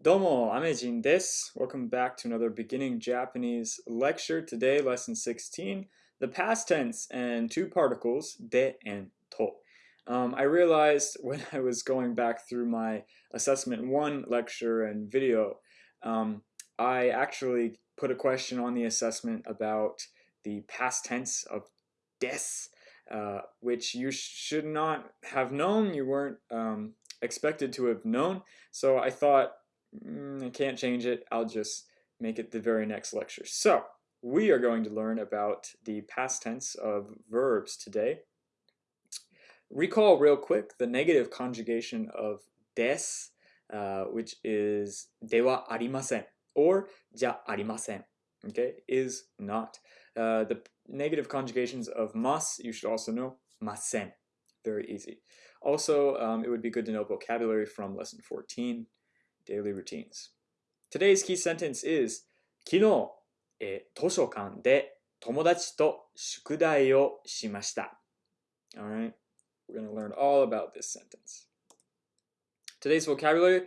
Domo, Amejin desu. Welcome back to another beginning Japanese lecture. Today, lesson 16, the past tense and two particles, de and to. Um, I realized when I was going back through my assessment one lecture and video, um, I actually put a question on the assessment about the past tense of des, uh, which you should not have known. You weren't um, expected to have known. So I thought mm, I can't change it. I'll just make it the very next lecture. So we are going to learn about the past tense of verbs today. Recall real quick the negative conjugation of des, uh, which is dewa arimasen or ja arimasen. Okay, is not. Uh, the negative conjugations of mas, you should also know masen. Very easy. Also, um, it would be good to know vocabulary from lesson 14 daily routines. Today's key sentence is 昨日、えー、図書館で友達と宿題をしました。Alright, we're going to learn all about this sentence. Today's vocabulary,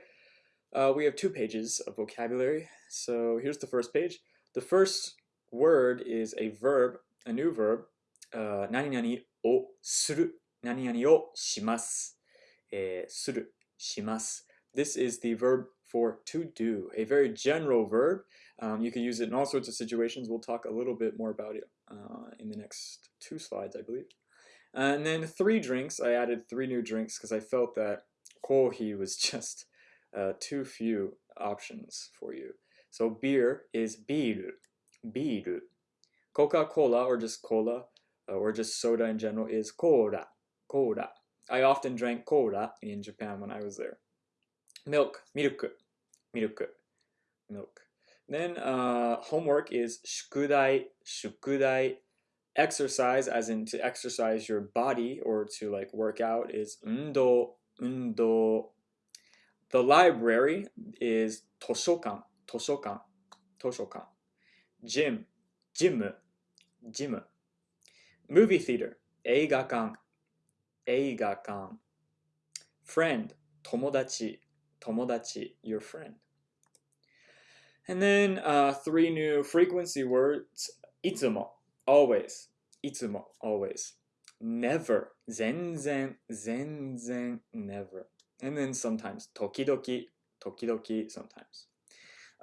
uh, we have two pages of vocabulary. So here's the first page. The first word is a verb, a new verb, uh, 何々をする何々をします。えー、する、します。 This is the verb for to do, a very general verb. Um, you can use it in all sorts of situations. We'll talk a little bit more about it uh, in the next two slides, I believe. And then three drinks. I added three new drinks because I felt that kohi was just uh, too few options for you. So beer is biru, biru. Coca-Cola or just cola uh, or just soda in general is cola, cola. I often drank cola in Japan when I was there. Milk, milk, milk, milk. Then uh, homework is shukudai, shukudai. Exercise, as in to exercise your body or to like work out, is undo, undo. The library is toshokan, toshokan, toshokan. Gym, gym, gym. Movie theater, eigakan, eigakan. Friend, tomodachi, tomodachi, your friend. And then uh, three new frequency words, itsumo, always, itsumo, always, never, zenzen, zenzen, never. And then sometimes, tokidoki, tokidoki, sometimes.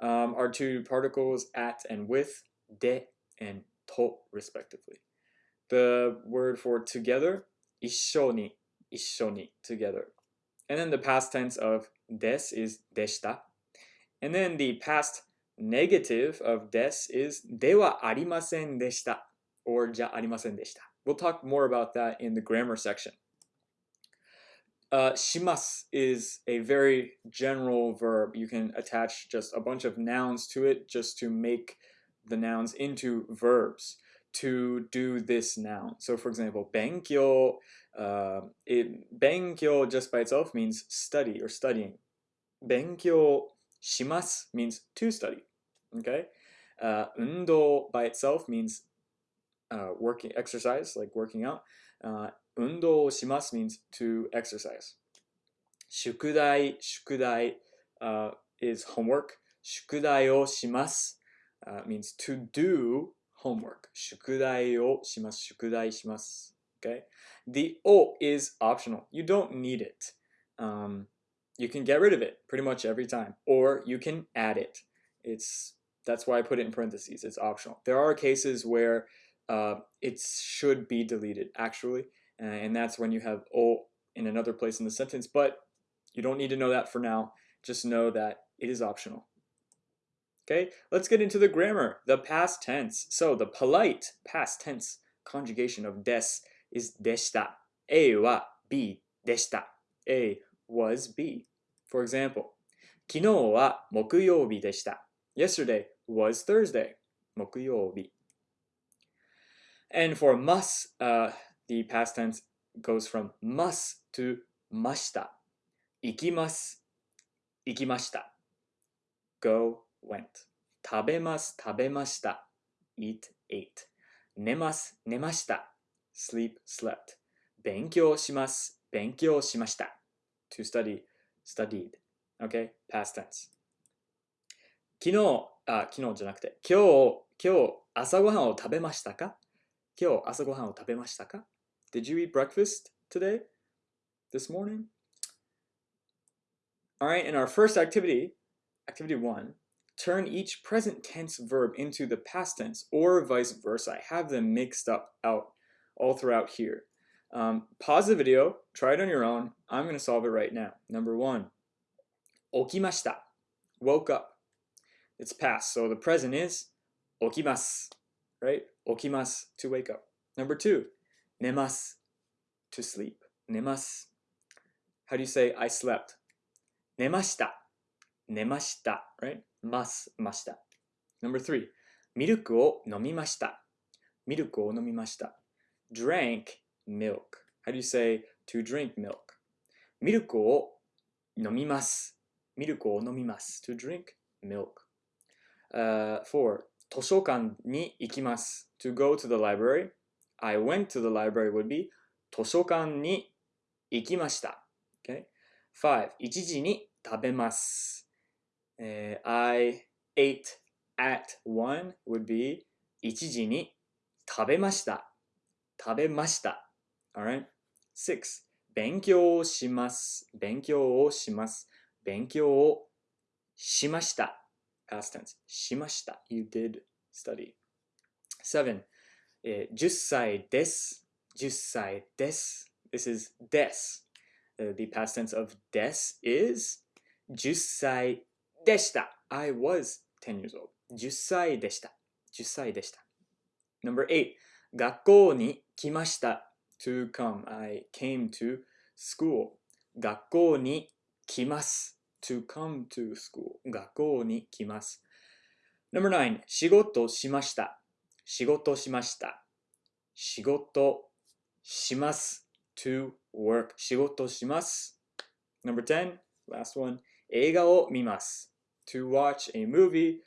Um, are two particles at and with, de and to, respectively. The word for together, 一緒に,一緒に, together. And then the past tense of des is deshita. And then the past negative of des is dewa arimasen deshita or ja arimasen deshita. We'll talk more about that in the grammar section. Uh, shimas is a very general verb. You can attach just a bunch of nouns to it just to make the nouns into verbs to do this noun. So for example, benkyo uh, it, 勉強 just by itself means study or studying. 勉強します means to study. Okay? Uh, 運動 by itself means uh, working exercise, like working out. Uh, 運動します means to exercise. 宿題、宿題 uh, is homework. 宿題をします uh, means to do homework. 宿題をします。宿題します。Okay? The O is optional. You don't need it. Um, you can get rid of it pretty much every time, or you can add it. It's that's why I put it in parentheses. It's optional. There are cases where uh, it should be deleted actually, uh, and that's when you have O in another place in the sentence. But you don't need to know that for now. Just know that it is optional. Okay, let's get into the grammar, the past tense. So the polite past tense conjugation of des is deshita. A wa B deshita. A was B. For example, 昨日は木曜日でした. Yesterday was Thursday. 木曜日. And for must, uh, the past tense goes from must to mashita. 行きます。行きました。go went 食べます食べました eat ate 寝ます寝ました sleep slept 勉強します勉強しました to study studied okay past tense 昨日、あ、昨日じゃなくて、今日、今日朝ごはんを食べましたか今日朝ごはんを食べましたか Did you eat breakfast today? This morning? Alright, in our first activity, activity one, turn each present tense verb into the past tense or vice versa. I have them mixed up out all throughout here. Um, pause the video, try it on your own. I'm going to solve it right now. Number one, okimashita, woke up. It's past, so the present is okimas, right? Okimas, to wake up. Number two, nemas, to sleep. Nemas. How do you say I slept? Nemashita, nemashita, right? Mas. Number three, milk o drank milk. How do you say to drink milk? ミルクを飲みます。ミルクを飲みます。to drink milk. Uh, four, 図書館に行きます。to go to the library. I went to the library would be 図書館に行きました。Okay? Five, 1時に食べます。Uh, I ate at one would be 1時に食べました。食べました。Alright? Six. 勉強をします。勉強をします。勉強をしました。Past tense. しました。You did study. Seven. えー、10歳です。10歳です。This is です。Uh, the past tense of です is 10歳でした。I was 10 years old. 10歳でした。10歳でした。Number 8. 学校に来ました。to come. I came to school. 学校に来ます。to come to school. 学校に来ます。Number 9. 仕事しました。仕事しました。仕事します。to work. 仕事します。Number 10. Last one. 映画を見ます。to watch a movie.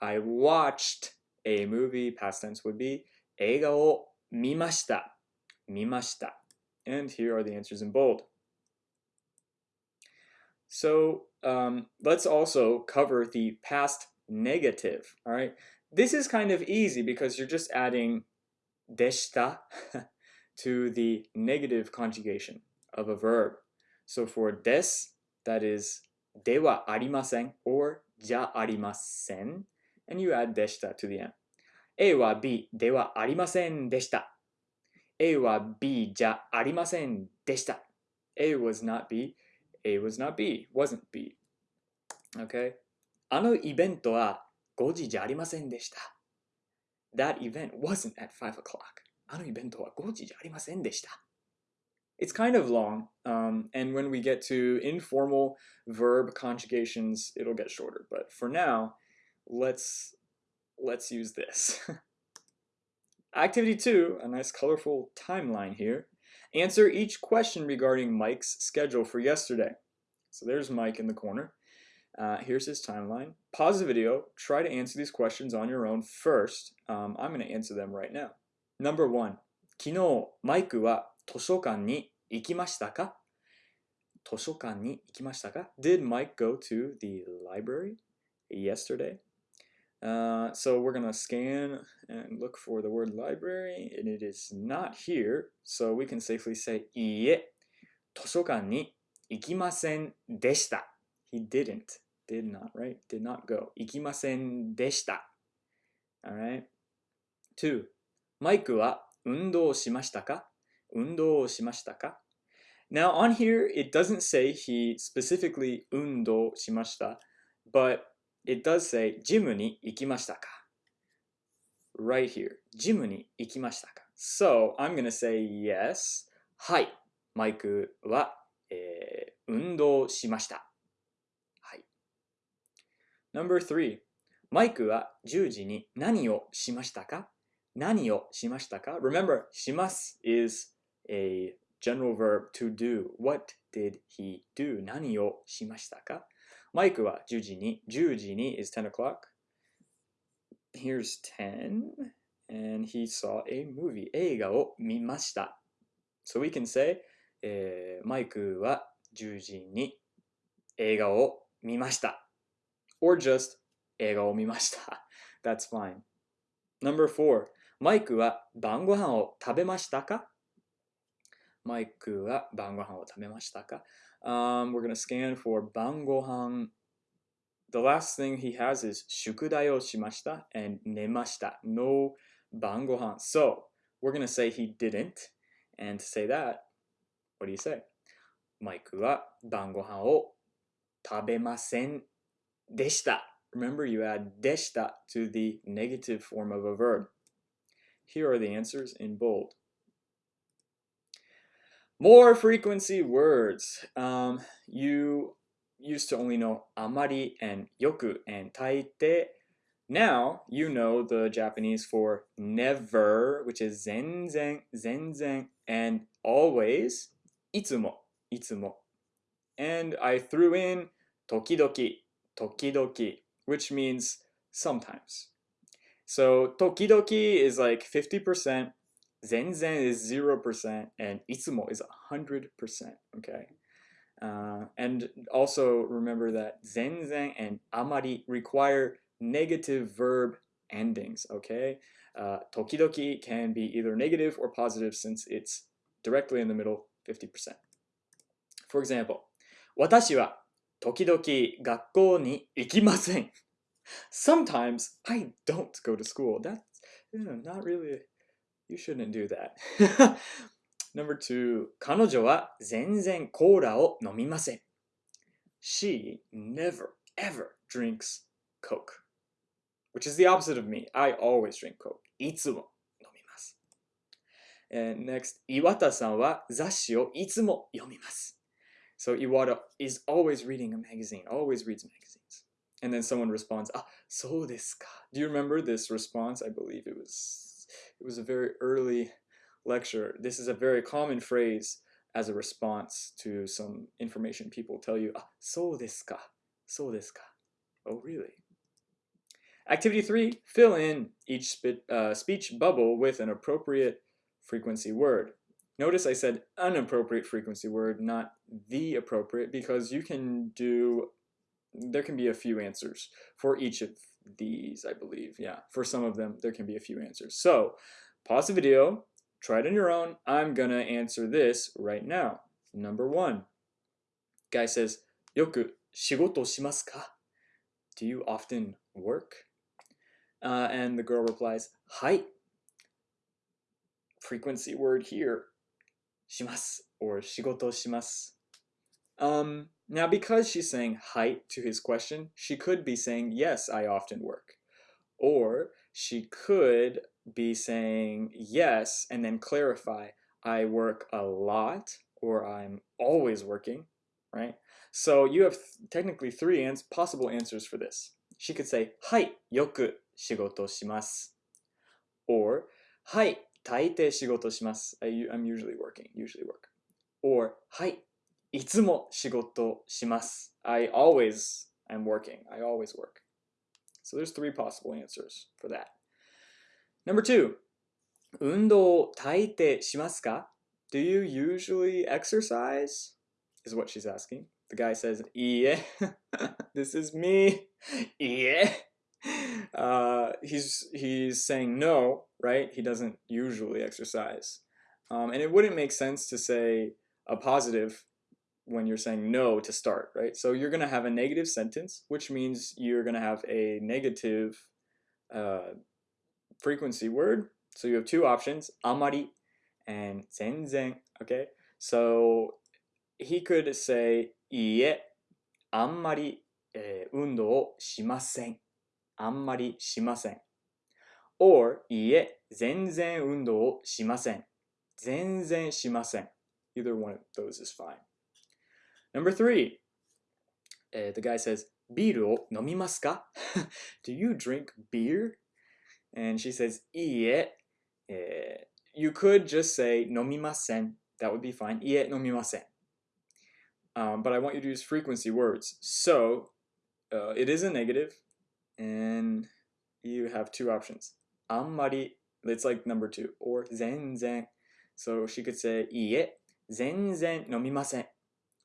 I watched a movie. Past tense would be 映画を見ました。見ました。And here are the answers in bold. So um, let's also cover the past negative. All right. This is kind of easy because you're just adding deshita to the negative conjugation of a verb. So for des, that is dewa arimasen or ja arimasen, and you add deshita to the end. A は B ではありませんでした。A は B じゃありませんでした。A was not B. A was not B. wasn't B. Okay? あのイベントは5時じゃありませんでした。That event wasn't at 5 o'clock. あのイベントは5時じゃありませんでした。It's kind of long, um, and when we get to informal verb conjugations, it'll get shorter. But for now, let's let's use this. Activity 2, a nice colorful timeline here. Answer each question regarding Mike's schedule for yesterday. So there's Mike in the corner. Uh, here's his timeline. Pause the video. Try to answer these questions on your own first. Um, I'm going to answer them right now. Number one. 昨日、マイクは図書館に行きましたか図書館に行きましたか Did Mike go to the library yesterday? Uh, so we're going to scan and look for the word library, and it is not here. So we can safely say, いいえ、図書館に行きませんでした。He didn't. Did not, right? Did not go. 行きませんでした。Alright? Two. マイクは運動しましたか運動しましたか Now on here, it doesn't say he specifically 運動しました but it does say ジムに行きましたか right here ジムに行きましたか so I'm gonna say yes はいマイクは、えー、運動しましたはい number three マイクは10時に何をしましたか何をしましたか remember します is a general verb to do what did he do 何をしましたかマイクは10時に、10時に is 10 o'clock. Here's 10. And he saw a movie. 映画を見ました。So we can say, えー、マイクは10時に映画を見ました。Or just 映画を見ました That's fine Number four マイクは晩ご飯を食べましたか？マイクは晩ご飯を食べましたか？um, We're gonna scan for 晩ご飯 The last thing he has is 宿題をしました and 寝ました No 晩ご飯 So we're gonna say he didn't and to say that what do you say? マイクは晩ご飯を食べませんでした Remember you add でした to the negative form of a verb Here are the answers in bold More frequency words. Um, you used to only know amari and yoku and taite. Now you know the Japanese for never, which is zenzen, zenzen, and always, itsumo, itsumo. And I threw in tokidoki, tokidoki, which means sometimes. So tokidoki is like 50%, Zenzen is 0% and Itsumo is 100%, okay? Uh, and also remember that Zenzen and Amari require negative verb endings, okay? Uh, tokidoki can be either negative or positive since it's directly in the middle, 50%. For example, 私は時々学校に行きません。Sometimes I don't go to school. That's you know, not really you shouldn't do that. Number two, 彼女は全然コーラを飲みません。She never ever drinks Coke. Which is the opposite of me. I always drink Coke. いつも飲みます。And next, 岩田さんは雑誌をいつも読みます。So Iwata is always reading a magazine, always reads magazines. And then someone responds, ah, そうですか. Do you remember this response? I believe it was it was a very early lecture. This is a very common phrase as a response to some information people tell you, ah, so desu ka, so desu ka. Oh, really? Activity three, fill in each uh, speech bubble with an appropriate frequency word. Notice I said inappropriate frequency word, not the appropriate, because you can do, there can be a few answers for each of these, I believe. Yeah, for some of them, there can be a few answers. So pause the video, try it on your own. I'm going to answer this right now. Number one, guy says, Yoku shigoto shimasu? Do you often work? Uh, and the girl replies, Hai. Frequency word here, shimasu or shigoto shimasu. Um, now, because she's saying height to his question, she could be saying, yes, I often work. Or she could be saying yes and then clarify, I work a lot or I'm always working, right? So you have th technically three ans possible answers for this. She could say, はい、よく仕事します. Or, はい、大抵仕事します. I, I'm usually working, usually work. Or, はい、 いつも仕事します. I always am working. I always work. So there's three possible answers for that. Number two, 運動を大抵しますか Do you usually exercise? Is what she's asking. The guy says, いいえ. this is me. いいえ. Uh, he's, he's saying no, right? He doesn't usually exercise. Um, and it wouldn't make sense to say a positive when you're saying no to start, right? So you're going to have a negative sentence, which means you're going to have a negative uh, frequency word. So you have two options, amari and zenzen, okay? So he could say, ie, amari eh, undo o shimasen. Amari shimasen. Or, ie, zenzen undo o shimasen. Zenzen shimasen. Either one of those is fine. Number three, uh, the guy says, ビールを飲みますか Do you drink beer? And she says, いいえ。Uh, you could just say 飲みません. That would be fine. いいえ、飲みません. Um, but I want you to use frequency words. So uh, it is a negative, and you have two options. あんまり, it's like number two, or 全然. So she could say いいえ、全然飲みません。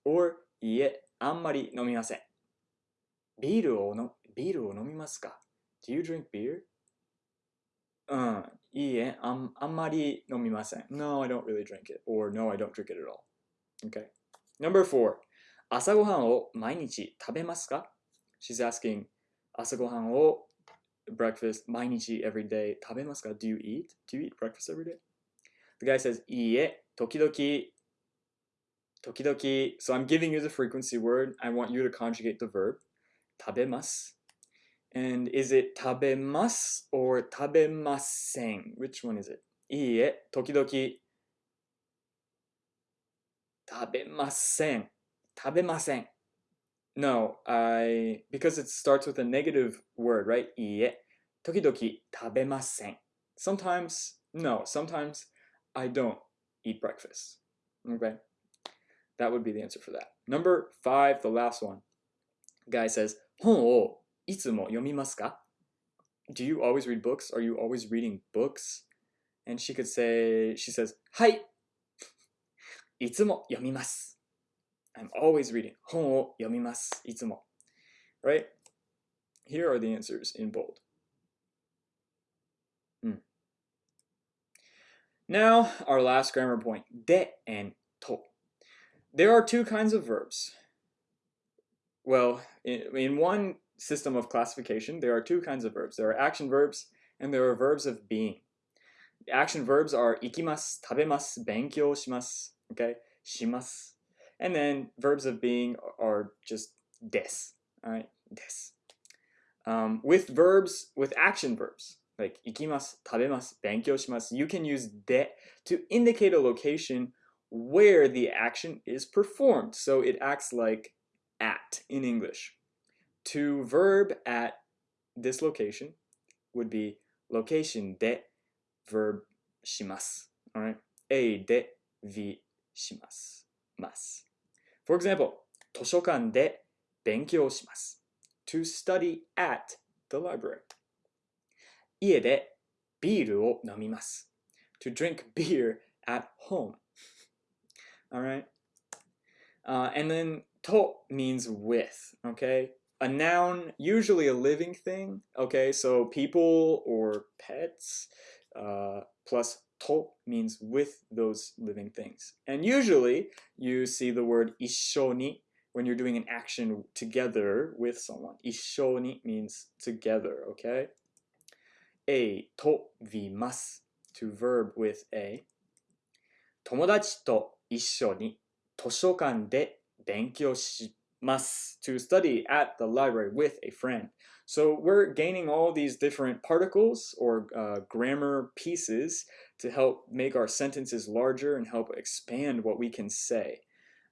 or いいえ、あんまり飲みません。ビールをの ビールを飲みますか ?Do you drink beer? うん、いいえ、あんあんまり飲みません。No, I don't really drink it. Or no, I don't drink it at all. Okay. Number four. 朝ごはんを毎日食べますか She's asking 朝ごはんを breakfast 毎日 every day 食べますか Do you eat? Do you eat breakfast every day? The guy says いいえ、時々 Tokidoki, so I'm giving you the frequency word. I want you to conjugate the verb. Tabemas. And is it tabemas or tabemasen? Which one is it? Iie, tokidoki tabemasen. Tabemasen. No, I because it starts with a negative word, right? Iie. Tokidoki tabemasen. Sometimes, no, sometimes I don't eat breakfast. Okay? That would be the answer for that. Number five, the last one. Guy says, 本をいつも読みますか Do you always read books? Are you always reading books? And she could say, she says, はいいつも読みます I'm always reading 本を読みますいつも Right? Here are the answers in bold. Hmm. Now, our last grammar point, de and to. There are two kinds of verbs. Well, in, in one system of classification, there are two kinds of verbs. There are action verbs and there are verbs of being. Action verbs are ikimasu, tabemasu, benkyou shimasu, okay, shimasu. And then verbs of being are just des, all right, des. Um, with verbs, with action verbs, like ikimasu, tabemasu, benkyou shimasu, you can use de to indicate a location where the action is performed. So it acts like at in English. To verb at this location would be location de verb します. Alright? A で V します. Mas. For example, 図書館で勉強します. To study at the library. 家でビールを飲みます. To drink beer at home. all right? Uh, and then to means with, okay? A noun, usually a living thing, okay? So people or pets, uh, plus to means with those living things. And usually you see the word ishoni when you're doing an action together with someone. Ishoni means together, okay? A to vimas, to verb with a. Tomodachi to 一緒に図書館で勉強します to study at the library with a friend. So we're gaining all these different particles or uh, grammar pieces to help make our sentences larger and help expand what we can say.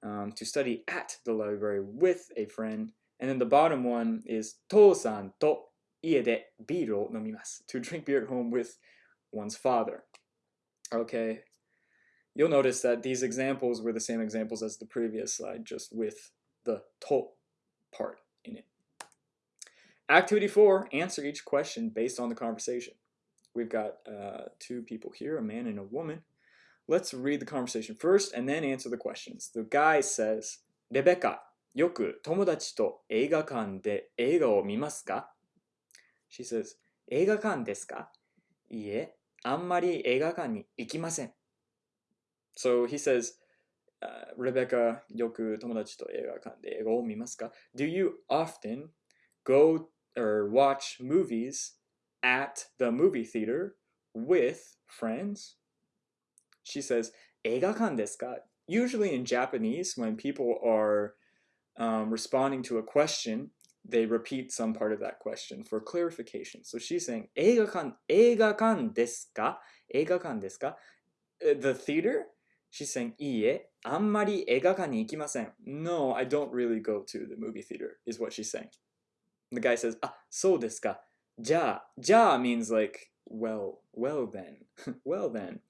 Um, to study at the library with a friend. And then the bottom one is 父さんと家でビールを飲みます. To drink beer at home with one's father. Okay. You'll notice that these examples were the same examples as the previous slide, just with the to part in it. Activity four, answer each question based on the conversation. We've got uh, two people here, a man and a woman. Let's read the conversation first and then answer the questions. The guy says, Rebecca, よく友達と映画館で映画を見ますか She says, 映画館ですかいいえ、あんまり映画館に行きません。 So he says, uh, Rebecca, よく友達と映画館で映画を見ますか Do you often go or watch movies at the movie theater with friends? She says, 映画館ですか Usually in Japanese, when people are um, responding to a question, they repeat some part of that question for clarification. So she's saying, 映画館、映画館ですか映画館ですか The theater? She's saying, いいえ、あんまり映画館に行きません. No, I don't really go to the movie theater, is what she's saying. The guy says, あ、そうですか。じゃあ、じゃあ means like, well, well then, well then.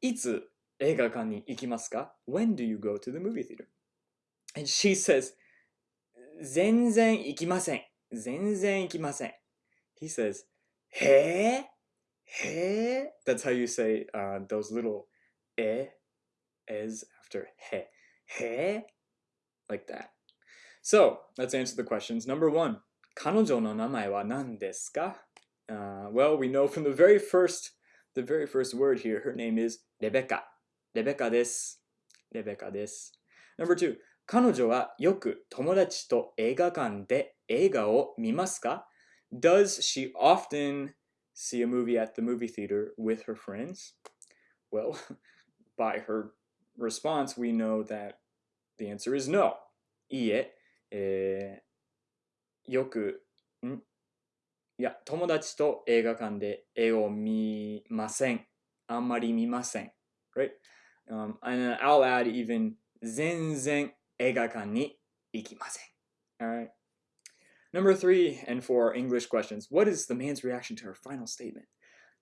いつ映画館に行きますか When do you go to the movie theater? And she says, 全然行きません。全然行きません。He says, へえへえ That's how you say uh, those little え is after へへ like that. So let's answer the questions. Number one, 彼女の名前は何ですか uh, Well, we know from the very first, the very first word here, her name is Rebecca. Rebecca です。Rebecca です。Number two, 彼女はよく友達と映画館で映画を見ますか Does she often see a movie at the movie theater with her friends? Well, by her response, we know that the answer is no. いいえ、えー、よく、んいや、友達と映画館で絵を見ません。あんまり見ません。Right? Um, and I'll add even 全然映画館に行きません。Alright. Number three, and for English questions, what is the man's reaction to her final statement?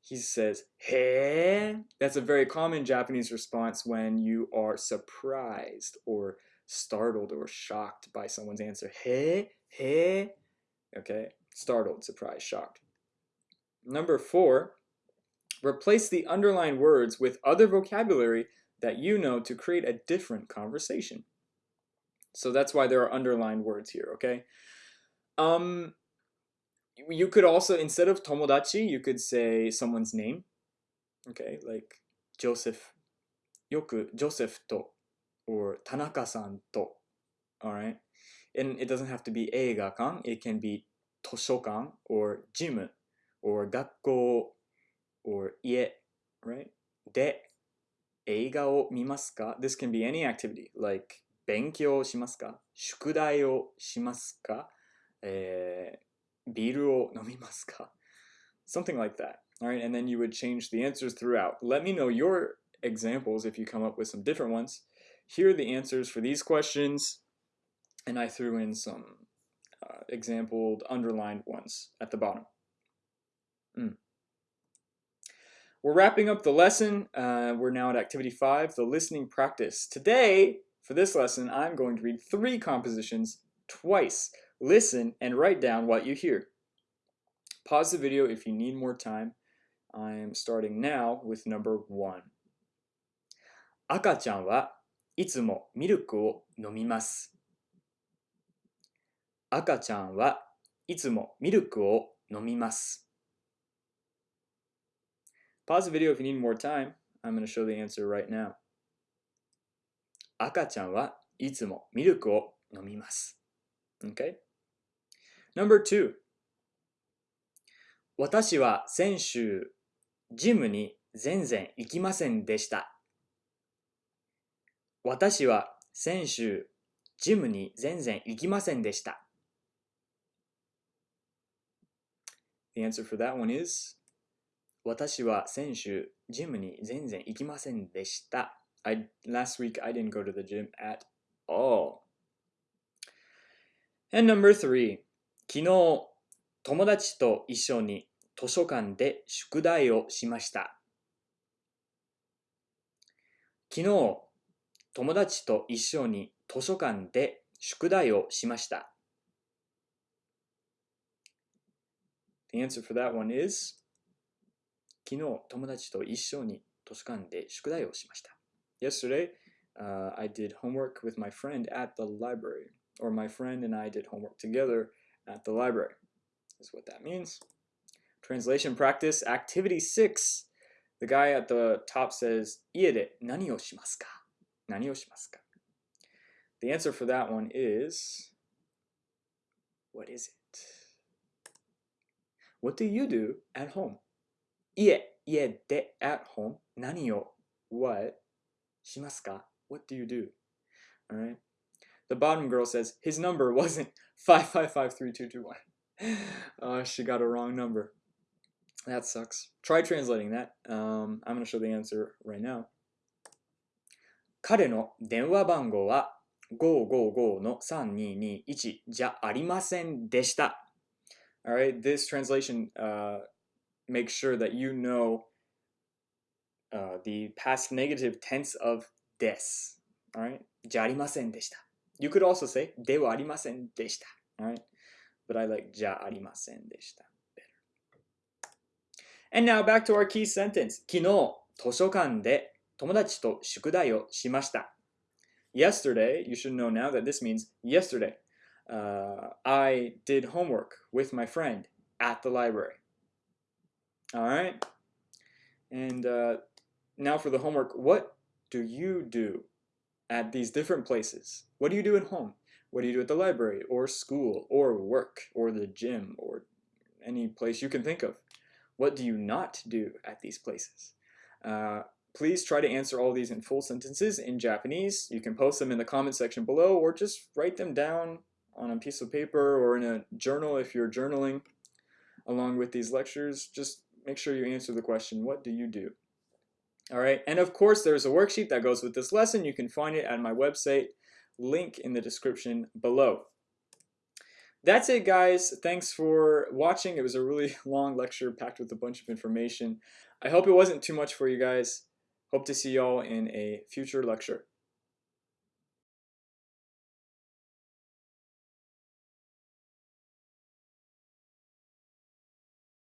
He says, Hey. That's a very common Japanese response when you are surprised or startled or shocked by someone's answer. Hey, hey. Okay, startled, surprised, shocked. Number four, replace the underlined words with other vocabulary that you know to create a different conversation. So that's why there are underlined words here, okay? Um, you could also, instead of tomodachi, you could say someone's name. Okay, like Joseph, yoku Joseph to, or Tanaka-san to. Alright? And it doesn't have to be eiga-kan, it can be toshokan, or gym, or gakko, or ie, right? De, eiga o mimasu ka? This can be any activity, like 勉強しますか宿題をしますかえー、 ビールを飲みますか Something like that. Alright, and then you would change the answers throughout. Let me know your examples if you come up with some different ones. Here are the answers for these questions, and I threw in some uh, exampled underlined ones at the bottom. Mm. We're wrapping up the lesson. Uh, we're now at activity five, the listening practice. Today, for this lesson, I'm going to read three compositions twice. Listen and write down what you hear. Pause the video if you need more time. I'm starting now with number one. 赤ちゃんはいつもミルクを飲みます。赤ちゃんはいつもミルクを飲みます。Pause the video if you need more time. I'm going to show the answer right now. 赤ちゃんはいつもミルクを飲みます。Okay? Number two. 私は先週、ジムに全然行きませんでした。私は先週、ジムに全然行きませんでした。The answer for that one is 私は先週、ジムに全然行きませんでした。I, last week I didn't go to the gym at all. And number three, 昨日、友達と一緒に図書館で宿題をしました。昨日、友達と一緒に図書館で宿題をしました。The answer for that one is 昨日、友達と一緒に図書館で宿題をしました。Yesterday, uh, I did homework with my friend at the library, or my friend and I did homework together at the library is what that means. Translation practice, activity six. The guy at the top says, Iede, nani o shimasu ka? Nani o shimasu ka? The answer for that one is, what is it? What do you do at home? Ie, ie de at home. Nani o, what? Shimasu ka? What do you do? All right. The bottom girl says his number wasn't 5553221. Uh, she got a wrong number. That sucks. Try translating that. Um, I'm going to show the answer right now. 彼の電話番号は555の3221じゃありませんでした。Alright, this translation uh, makes sure that you know uh, the past negative tense of des. Alright? じゃありませんでした。 You could also say ではありませんでした。Alright? But I like じゃありませんでした。And now back to our key sentence. 昨日、図書館で友達と宿題をしました。Yesterday, you should know now that this means yesterday. Uh, I did homework with my friend at the library. All right. And uh, now for the homework. What do you do at these different places? What do you do at home? What do you do at the library or school or work or the gym or any place you can think of? What do you not do at these places? Uh, please try to answer all these in full sentences in Japanese. You can post them in the comment section below or just write them down on a piece of paper or in a journal if you're journaling along with these lectures. Just make sure you answer the question, what do you do? All right, and of course there's a worksheet that goes with this lesson. You can find it at my website, link in the description below. That's it guys. Thanks for watching. It was a really long lecture packed with a bunch of information. I hope it wasn't too much for you guys. Hope to see y'all in a future lecture.